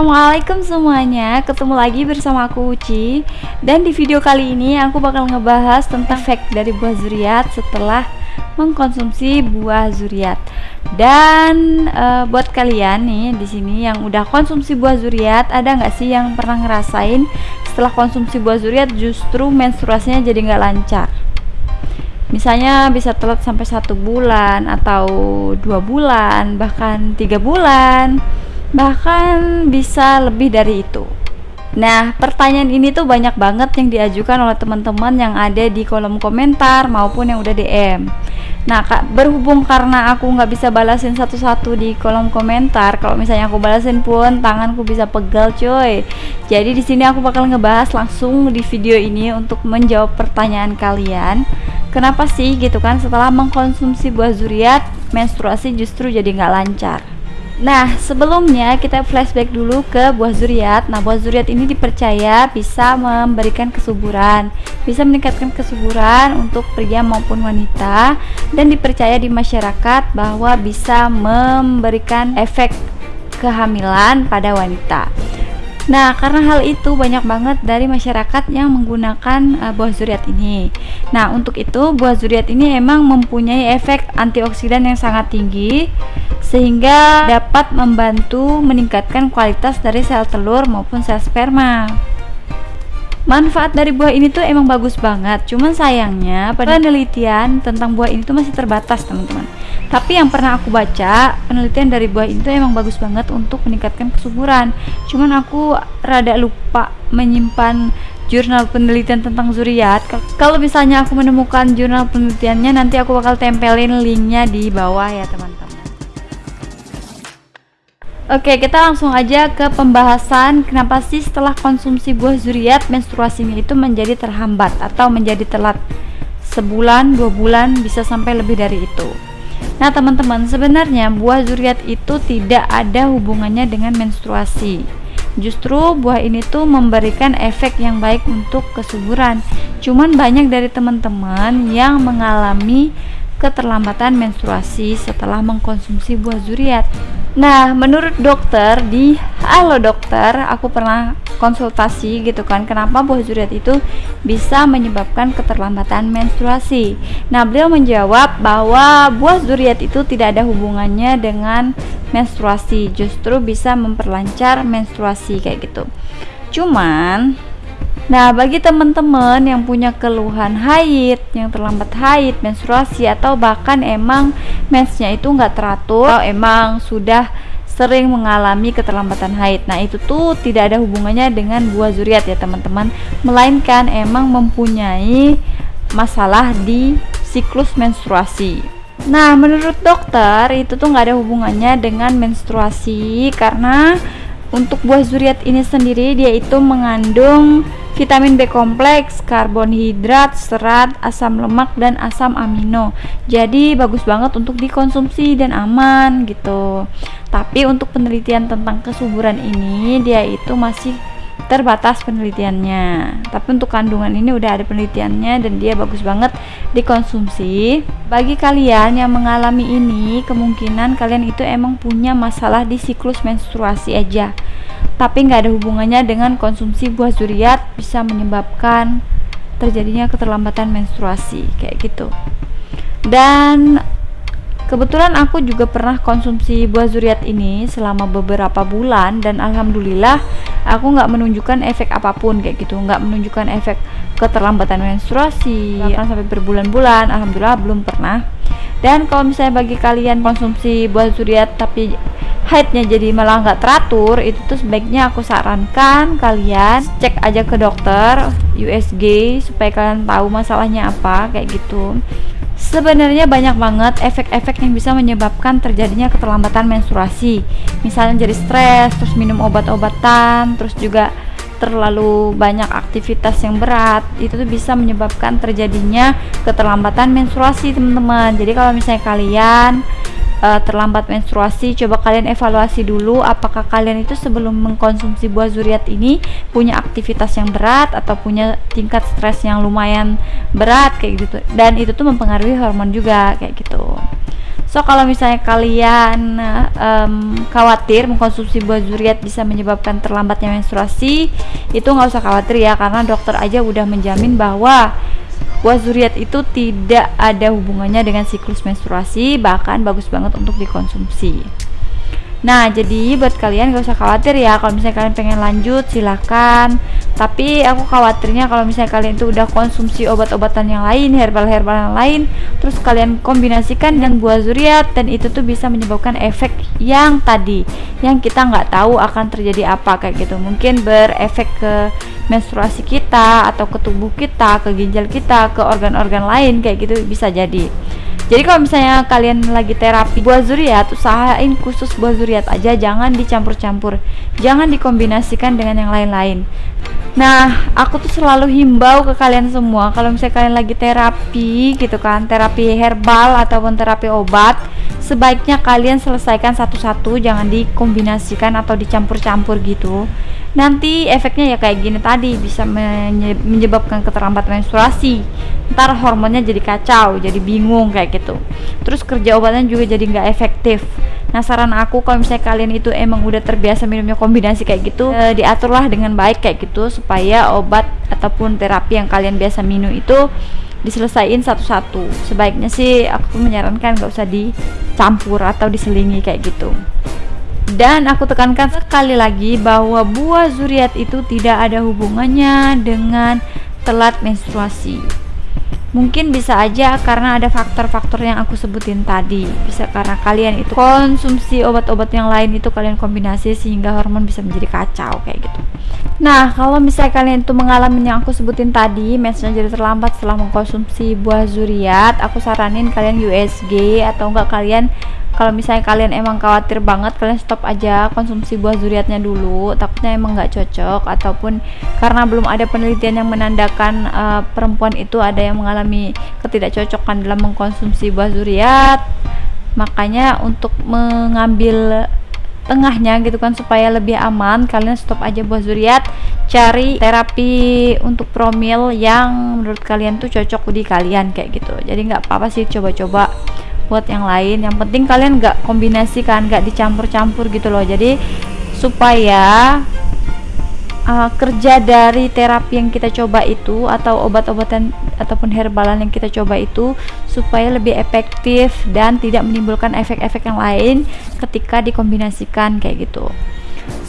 Assalamualaikum semuanya. Ketemu lagi bersama aku Uci. Dan di video kali ini aku bakal ngebahas tentang efek dari buah zuriat Setelah mengkonsumsi buah zuriat. Dan uh, buat kalian nih di sini yang udah konsumsi buah zuriat Ada nggak sih yang pernah ngerasain setelah konsumsi buah zuriat justru menstruasinya jadi nggak lancar? Misalnya bisa telat sampai satu bulan atau dua bulan bahkan tiga bulan bahkan bisa lebih dari itu Nah, pertanyaan ini tuh banyak banget yang diajukan oleh teman-teman yang ada di kolom komentar maupun yang udah DM. Nah, kak, berhubung karena aku nggak bisa balasin satu-satu di kolom komentar, kalau misalnya aku balasin pun tanganku bisa pegal, coy. Jadi di sini aku bakal ngebahas langsung di video ini untuk menjawab pertanyaan kalian. Kenapa sih gitu kan setelah mengkonsumsi buah zuriat menstruasi justru jadi nggak lancar? Nah, sebelumnya kita flashback dulu ke buah zuriat. Nah, buah zuriat ini dipercaya bisa memberikan kesuburan, bisa meningkatkan kesuburan untuk pria maupun wanita dan dipercaya di masyarakat bahwa bisa memberikan efek kehamilan pada wanita. Nah, karena hal itu banyak banget dari masyarakat yang menggunakan uh, buah zuriat ini. Nah, untuk itu buah zuriat ini emang mempunyai efek antioksidan yang sangat tinggi sehingga dapat membantu meningkatkan kualitas dari sel telur maupun sel sperma. Manfaat dari buah ini tuh emang bagus banget, cuman sayangnya penelitian tentang buah ini tuh masih terbatas, teman-teman. Tapi yang pernah aku baca penelitian dari buah itu emang bagus banget untuk meningkatkan kesuburan. Cuman aku rada lupa menyimpan jurnal penelitian tentang zuriat. Kalau misalnya aku menemukan jurnal penelitiannya nanti aku bakal tempelin linknya di bawah ya teman-teman Oke, kita langsung aja ke pembahasan kenapa sih setelah konsumsi buah zuriat menstruasinya itu menjadi terhambat atau menjadi telat sebulan, dua bulan, bisa sampai lebih dari itu. Nah, teman-teman, sebenarnya buah zuriat itu tidak ada hubungannya dengan menstruasi. Justru buah ini tuh memberikan efek yang baik untuk kesuburan. Cuman banyak dari teman-teman yang mengalami keterlambatan menstruasi setelah mengkonsumsi buah zuriat. Nah, menurut dokter di Halo Dokter, aku pernah konsultasi gitu kan, kenapa buah zuriat itu bisa menyebabkan keterlambatan menstruasi. Nah, beliau menjawab bahwa buah zuriat itu tidak ada hubungannya dengan menstruasi, justru bisa memperlancar menstruasi kayak gitu. Cuman Nah, bagi teman-teman yang punya keluhan haid, yang terlambat haid, menstruasi atau bahkan emang mensnya itu nggak teratur, atau emang sudah sering mengalami keterlambatan haid. Nah, itu tuh tidak ada hubungannya dengan buah zuriat ya, teman-teman, melainkan emang mempunyai masalah di siklus menstruasi. Nah, menurut dokter itu tuh nggak ada hubungannya dengan menstruasi karena untuk buah zuriat ini sendiri dia itu mengandung vitamin B kompleks, karbonhidrat, serat, asam lemak dan asam amino. Jadi bagus banget untuk dikonsumsi dan aman gitu. Tapi untuk penelitian tentang kesuburan ini dia itu masih terbatas penelitiannya tapi untuk kandungan ini udah ada penelitiannya dan dia bagus banget dikonsumsi bagi kalian yang mengalami ini kemungkinan kalian itu emang punya masalah di siklus menstruasi aja tapi nggak ada hubungannya dengan konsumsi buah zuriat bisa menyebabkan terjadinya keterlambatan menstruasi kayak gitu dan Kebetulan aku juga pernah konsumsi buah zuriat ini selama beberapa bulan dan alhamdulillah aku nggak menunjukkan efek apa pun kayak gitu, nggak menunjukkan efek keterlambatan menstruasi bahkan sampai berbulan-bulan, alhamdulillah belum pernah. Dan kalau misalnya bagi kalian konsumsi buah zuriat tapi haidnya jadi malah nggak teratur, itu tuh sebaiknya aku sarankan kalian cek aja ke dokter USG supaya kalian tahu masalahnya apa kayak gitu Sebenarnya banyak banget efek-efek yang bisa menyebabkan terjadinya keterlambatan menstruasi. Misalnya jadi stres, terus minum obat-obatan, terus juga terlalu banyak aktivitas yang berat, itu tuh bisa menyebabkan terjadinya keterlambatan menstruasi, teman-teman. Jadi kalau misalnya kalian uh, terlambat menstruasi, coba kalian evaluasi dulu apakah kalian itu sebelum mengkonsumsi buah zuriat ini punya aktivitas yang berat atau punya tingkat stres yang lumayan berat kayak gitu. Dan itu tuh mempengaruhi hormon juga kayak gitu. So kalau misalnya kalian um, khawatir mengkonsumsi buah zuriat bisa menyebabkan terlambatnya menstruasi, itu nggak usah khawatir ya karena dokter aja udah menjamin bahwa buah zuriat itu tidak ada hubungannya dengan siklus menstruasi, bahkan bagus banget untuk dikonsumsi. Nah, jadi buat kalian gak usah khawatir ya kalau misalnya kalian pengen lanjut silahkan. Tapi aku khawatirnya kalau misalnya kalian itu udah konsumsi obat-obatan yang lain, herbal-herbal yang lain, terus kalian kombinasikan dengan buah zuriat dan itu tuh bisa menyebabkan efek yang tadi, yang kita nggak tahu akan terjadi apa kayak gitu. Mungkin berefek ke menstruasi kita atau ke tubuh kita, ke ginjal kita, ke organ-organ lain kayak gitu bisa jadi jadi kalau misalnya kalian lagi terapi buah zuriat usahain khusus buah zuriat aja jangan dicampur-campur. Jangan dikombinasikan dengan yang lain-lain. Nah aku tuh selalu himbau ke kalian semua kalau misalnya kalian lagi terapi gitu kan terapi herbal ataupun terapi obat sebaiknya kalian selesaikan satu-satu jangan dikombinasikan atau dicampur-campur gitu nanti efeknya ya kayak gini tadi bisa menyebabkan keterlambatan menstruasi. Ntar hormonnya jadi kacau jadi bingung kayak gitu. Terus kerja obatnya juga jadi nggak efektif. Nah saran aku kalau misalnya kalian itu emang udah terbiasa minumnya kombinasi kayak gitu e, diaturlah dengan baik kayak gitu supaya obat ataupun terapi yang kalian biasa minum itu diselesaikan satu-satu. Sebaiknya sih aku menyarankan nggak usah dicampur atau diselingi kayak gitu dan aku tekankan sekali lagi bahwa buah zuriat itu tidak ada hubungannya dengan telat menstruasi. Mungkin bisa aja karena ada faktor-faktor yang aku sebutin tadi. Bisa karena kalian itu konsumsi obat-obat yang lain itu kalian kombinasi sehingga hormon bisa menjadi kacau kayak gitu. Nah, kalau misalnya kalian itu mengalami yang aku sebutin tadi, mensnya jadi terlambat setelah mengkonsumsi buah zuriat, aku saranin kalian USG atau enggak kalian kalau misalnya kalian emang khawatir banget kalian stop aja konsumsi buah zuriatnya dulu takutnya emang nggak cocok ataupun karena belum ada penelitian yang menandakan uh, perempuan itu ada yang mengalami ketidakcocokan dalam mengkonsumsi buah zuriat makanya untuk mengambil tengahnya gitu kan supaya lebih aman. Kalian stop aja buah zuriat cari terapi untuk promil yang menurut kalian tuh cocok di kalian kayak gitu. Jadi nggak apa-apa sih coba-coba buat yang lain. Yang penting kalian nggak kombinasikan nggak dicampur-campur gitu loh. Jadi supaya uh, kerja dari terapi yang kita coba itu atau obat-obatan ataupun herbalan yang kita coba itu supaya lebih efektif dan tidak menimbulkan efek-efek yang lain ketika dikombinasikan kayak gitu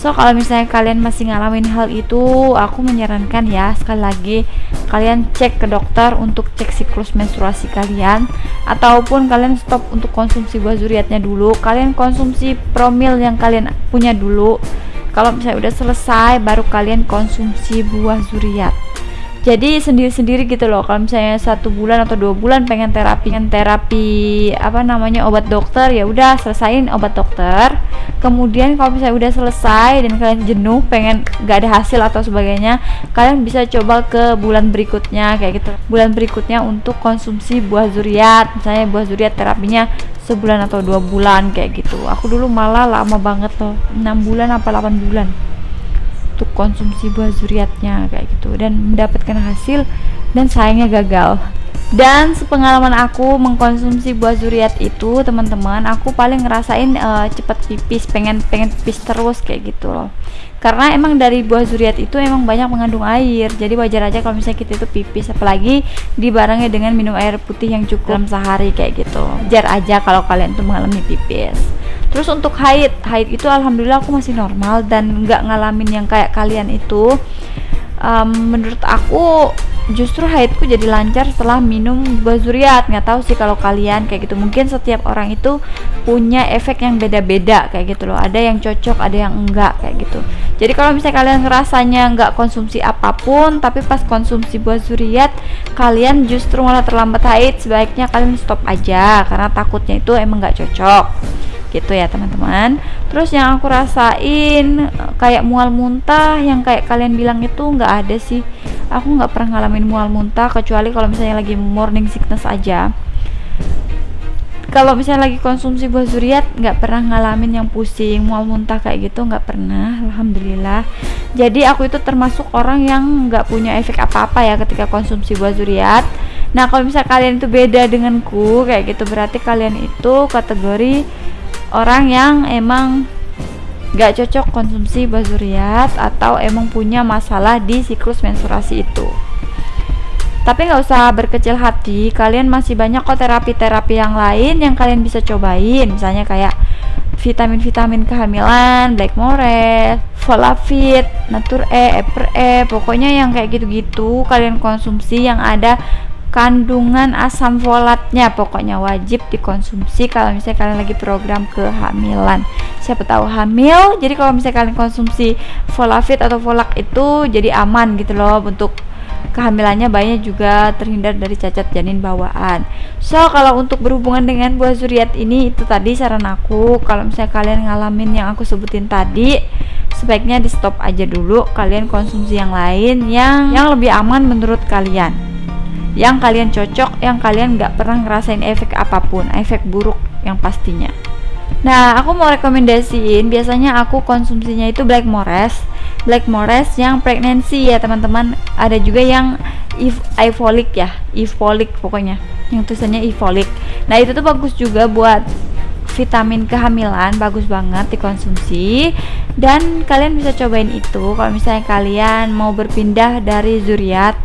So kalau misalnya kalian masih ngalamin hal itu, aku menyarankan ya sekali lagi kalian cek ke dokter untuk cek siklus menstruasi kalian ataupun kalian stop untuk konsumsi buah zuriatnya dulu. Kalian konsumsi promil yang kalian punya dulu. Kalau misalnya udah selesai baru kalian konsumsi buah zuriat. Jadi sendiri-sendiri gitu loh. Kalau misalnya satu bulan atau dua bulan pengen terapi pengen terapi apa namanya obat dokter ya udah selesain obat dokter. Kemudian kalau misalnya udah selesai dan kalian jenuh pengen gak ada hasil atau sebagainya kalian bisa coba ke bulan berikutnya kayak gitu. Bulan berikutnya untuk konsumsi buah zuriat. Misalnya buah zuriat terapinya sebulan atau dua bulan kayak gitu. Aku dulu malah lama banget loh 6 bulan apa 8 bulan untuk konsumsi buah zuriatnya kayak gitu. Dan mendapatkan hasil dan sayangnya gagal dan sepengalaman aku mengkonsumsi buah zuriat itu teman-teman aku paling ngerasain uh, cepet pipis pengen pengen pipis terus kayak gitu loh. Karena emang dari buah zuriat itu emang banyak mengandung air jadi wajar aja kalau misalnya kita itu pipis. Apalagi dibarengi dengan minum air putih yang cukup dalam sehari kayak gitu. Wajar aja kalau kalian tuh mengalami pipis. Terus untuk haid haid itu alhamdulillah aku masih normal dan nggak ngalamin yang kayak kalian itu um, menurut aku justru haidku jadi lancar setelah minum bazuriat nggak tahu sih kalau kalian kayak gitu. Mungkin setiap orang itu punya efek yang beda-beda kayak gitu loh. Ada yang cocok ada yang enggak kayak gitu. Jadi kalau misalnya kalian rasanya nggak konsumsi apa pun tapi pas konsumsi buah zuriat kalian justru malah terlambat haid. Sebaiknya kalian stop aja karena takutnya itu emang nggak cocok gitu ya teman-teman. Terus yang aku rasain kayak mual muntah yang kayak kalian bilang itu nggak ada sih. Aku nggak pernah ngalamin mual muntah kecuali kalau misalnya lagi morning sickness aja. Kalau misalnya lagi konsumsi buah zuriat nggak pernah ngalamin yang pusing mual muntah kayak gitu nggak pernah alhamdulillah. Jadi aku itu termasuk orang yang nggak punya efek apa-apa ya ketika konsumsi buah zuriat. Nah, kalau misalnya kalian itu beda denganku kayak gitu berarti kalian itu kategori orang yang emang gak cocok konsumsi bazuriat atau emang punya masalah di siklus menstruasi itu. Tapi nggak usah berkecil hati, kalian masih banyak kok terapi-terapi yang lain yang kalian bisa cobain, misalnya kayak vitamin-vitamin kehamilan, Black Forest, Folafit, Natur E, Eper E, pokoknya yang kayak gitu-gitu kalian konsumsi yang ada kandungan asam folatnya. Pokoknya wajib dikonsumsi kalau misalnya kalian lagi program kehamilan. Siapa tahu hamil jadi kalau misalnya kalian konsumsi folafit atau folak itu jadi aman gitu loh. Untuk kehamilannya bayinya juga terhindar dari cacat janin bawaan. So kalau untuk berhubungan dengan buah zuriat ini itu tadi saran aku. Kalau misalnya kalian ngalamin yang aku sebutin tadi sebaiknya di stop aja dulu. Kalian konsumsi yang lain yang yang lebih aman menurut kalian yang kalian cocok, yang kalian nggak pernah ngerasain efek apa pun, efek buruk yang pastinya. Nah, aku mau rekomendasiin, biasanya aku konsumsinya itu Black Forest, Black Forest yang pregnancy ya teman-teman. Ada juga yang ifolic ya, ifolic pokoknya, yang tulisannya ifolic. Nah itu tuh bagus juga buat vitamin kehamilan bagus banget dikonsumsi dan kalian bisa cobain itu kalau misalnya kalian mau berpindah dari zuriat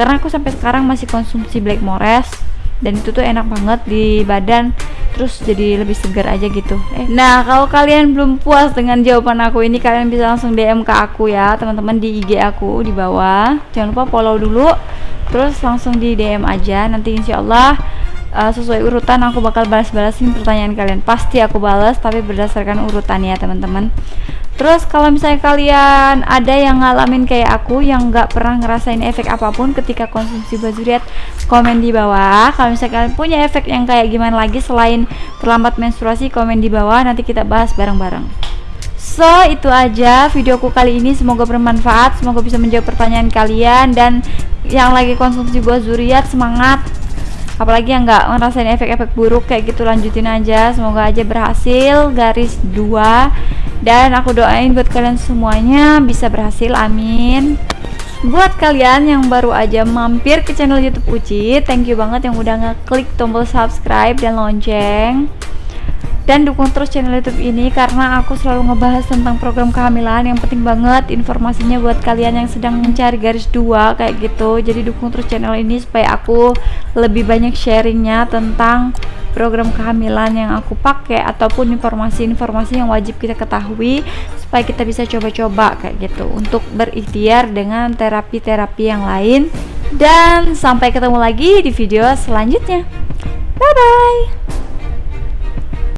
karena aku sampai sekarang masih konsumsi Black Forest dan itu tuh enak banget di badan terus jadi lebih segar aja gitu. Eh, nah kalau kalian belum puas dengan jawaban aku ini kalian bisa langsung DM ke aku ya teman-teman di IG aku di bawah. Jangan lupa follow dulu terus langsung di DM aja. Nanti insya Allah uh, sesuai urutan aku bakal balas-balasin pertanyaan kalian. Pasti aku balas tapi berdasarkan urutan ya teman-teman. Terus kalau misalnya kalian ada yang ngalamin kayak aku yang nggak pernah ngerasain efek apa pun ketika konsumsi bazuriat komen di bawah. Kalau misalnya kalian punya efek yang kayak gimana lagi selain terlambat menstruasi komen di bawah. Nanti kita bahas bareng-bareng. So itu aja videoku kali ini. Semoga bermanfaat semoga bisa menjawab pertanyaan kalian. Dan yang lagi konsumsi buah zuriat semangat apalagi yang nggak ngerasain efek-efek buruk kayak gitu lanjutin aja. Semoga aja berhasil garis dua. Dan aku doain buat kalian semuanya bisa berhasil amin. Buat kalian yang baru aja mampir ke channel YouTube Uci thank you banget yang udah ngeklik tombol subscribe dan lonceng dan dukung terus channel YouTube ini karena aku selalu ngebahas tentang program kehamilan. Yang penting banget informasinya buat kalian yang sedang mencari garis dua kayak gitu. Jadi dukung terus channel ini supaya aku lebih banyak sharingnya tentang program kehamilan yang aku pakai ataupun informasi-informasi yang wajib kita ketahui supaya kita bisa coba-coba kayak gitu. Untuk berikhtiar dengan terapi-terapi yang lain. Dan sampai ketemu lagi di video selanjutnya. Bye bye